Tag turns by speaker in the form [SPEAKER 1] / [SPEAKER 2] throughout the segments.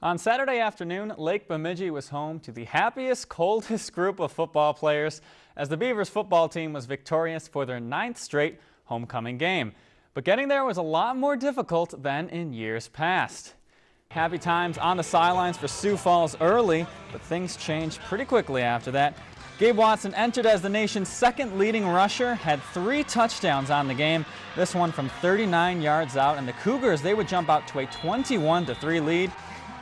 [SPEAKER 1] On Saturday afternoon, Lake Bemidji was home to the happiest, coldest group of football players as the Beavers football team was victorious for their ninth straight homecoming game. But getting there was a lot more difficult than in years past. Happy times on the sidelines for Sioux Falls early, but things changed pretty quickly after that. Gabe Watson entered as the nation's second leading rusher, had three touchdowns on the game, this one from 39 yards out, and the Cougars, they would jump out to a 21-3 lead.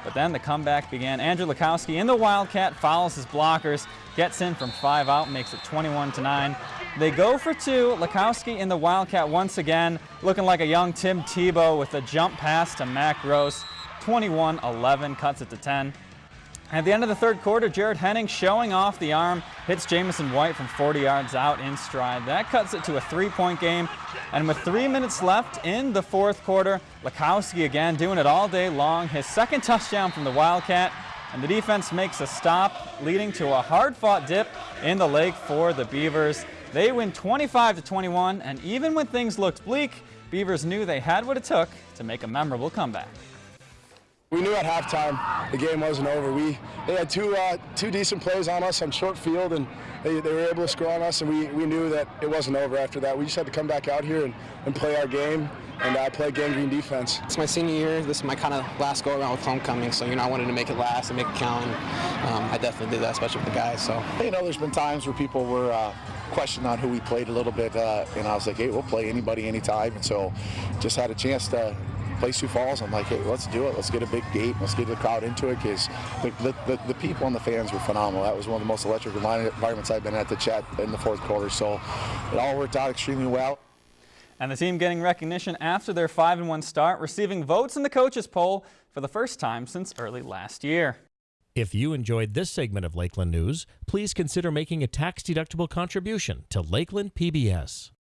[SPEAKER 1] But then the comeback began. Andrew Lukowski in the Wildcat follows his blockers, gets in from five out, makes it 21 to 9. They go for two. Lukowski in the Wildcat once again, looking like a young Tim Tebow with a jump pass to Mac Gross. 21-11, cuts it to 10. At the end of the third quarter, Jared Henning showing off the arm, hits Jamison White from 40 yards out in stride. That cuts it to a three-point game. And with three minutes left in the fourth quarter, Lukowski again doing it all day long. His second touchdown from the Wildcat. And the defense makes a stop, leading to a hard-fought dip in the lake for the Beavers. They win 25 to 21, and even when things looked bleak, Beavers knew they had what it took to make a memorable comeback.
[SPEAKER 2] We knew at halftime the game wasn't over. We they had two uh, two decent plays on us on short field, and they, they were able to score on us, and we, we knew that it wasn't over after that. We just had to come back out here and, and play our game and uh, play gangrene defense.
[SPEAKER 3] It's my senior year. This is my kind of last go around with homecoming, so you know I wanted to make it last and make it count. And, um, I definitely did that, especially with the guys. So
[SPEAKER 4] you know, there's been times where people were. Uh, questioned on who we played a little bit, uh, and I was like, hey, we'll play anybody anytime. And so just had a chance to play Sioux Falls. I'm like, hey, let's do it. Let's get a big gate. Let's get the crowd into it because the, the, the, people and the fans were phenomenal. That was one of the most electric environments I've been at the Chet in the fourth quarter. So it all worked out extremely well.
[SPEAKER 1] And the team getting recognition after their 5-1 start, receiving votes in the coaches poll for the first time since early last year.
[SPEAKER 5] If you enjoyed this segment of Lakeland News, please consider making a tax-deductible contribution to Lakeland PBS.